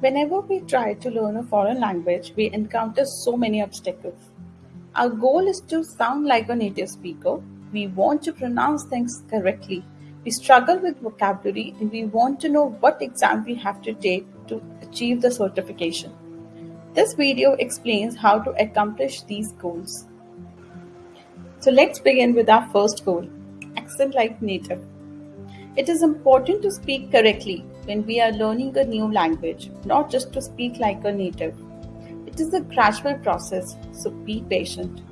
Whenever we try to learn a foreign language, we encounter so many obstacles. Our goal is to sound like a native speaker. We want to pronounce things correctly. We struggle with vocabulary and we want to know what exam we have to take to achieve the certification. This video explains how to accomplish these goals. So let's begin with our first goal, accent like native. It is important to speak correctly when we are learning a new language, not just to speak like a native. It is a gradual process, so be patient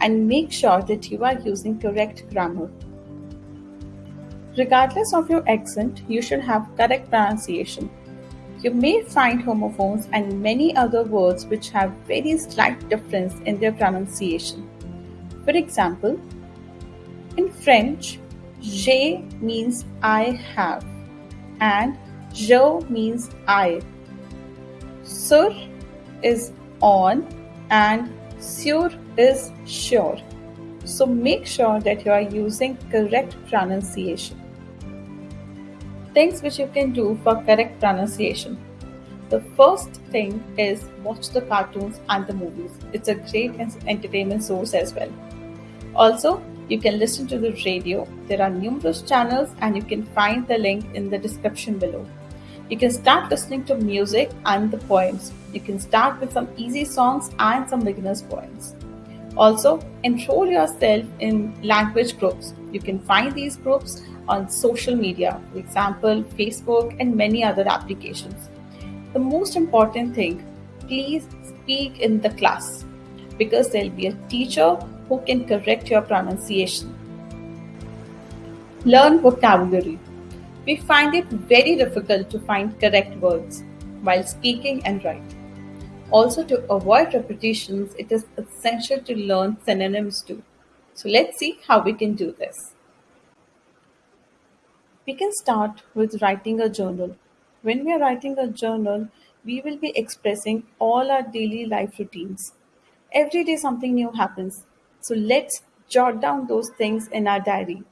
and make sure that you are using correct grammar. Regardless of your accent, you should have correct pronunciation. You may find homophones and many other words which have very slight difference in their pronunciation. For example, in French, j'ai means I have and je means I. Sur is on and sur is sure. So make sure that you are using correct pronunciation. Things which you can do for correct pronunciation. The first thing is watch the cartoons and the movies. It's a great entertainment source as well. Also, you can listen to the radio. There are numerous channels and you can find the link in the description below. You can start listening to music and the poems. You can start with some easy songs and some beginner's poems. Also, enroll yourself in language groups. You can find these groups on social media, for example, Facebook and many other applications. The most important thing, please speak in the class because there'll be a teacher who can correct your pronunciation. Learn vocabulary. We find it very difficult to find correct words while speaking and writing. Also, to avoid repetitions, it is essential to learn synonyms too. So let's see how we can do this. We can start with writing a journal. When we are writing a journal, we will be expressing all our daily life routines. Every day something new happens. So let's jot down those things in our diary.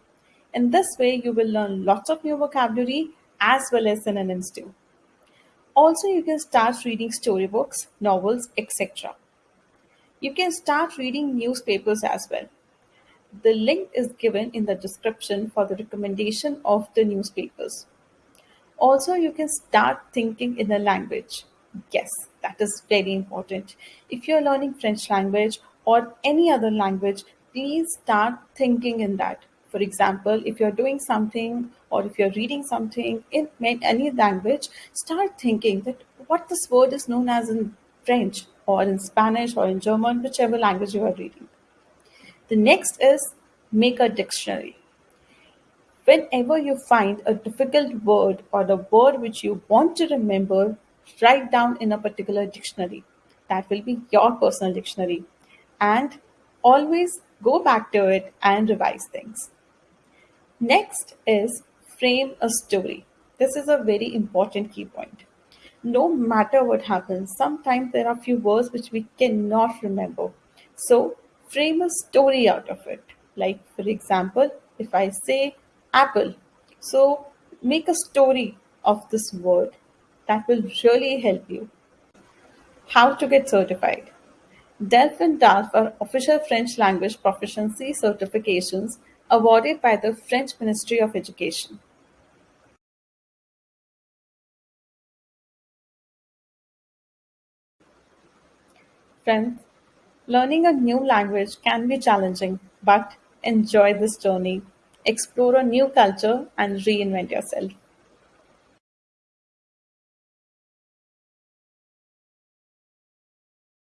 In this way, you will learn lots of new vocabulary as well as synonyms too. Also, you can start reading storybooks, novels, etc. You can start reading newspapers as well. The link is given in the description for the recommendation of the newspapers. Also, you can start thinking in a language. Yes, that is very important. If you're learning French language or any other language, please start thinking in that for example, if you're doing something or if you're reading something in any language, start thinking that what this word is known as in French or in Spanish or in German, whichever language you are reading. The next is make a dictionary. Whenever you find a difficult word or the word which you want to remember, write down in a particular dictionary. That will be your personal dictionary. And always go back to it and revise things. Next is frame a story. This is a very important key point. No matter what happens, sometimes there are few words which we cannot remember. So frame a story out of it. Like for example, if I say apple, so make a story of this word. That will really help you. How to get certified. DELF and DALF are official French language proficiency certifications awarded by the French Ministry of Education. Friends, learning a new language can be challenging, but enjoy this journey. Explore a new culture and reinvent yourself.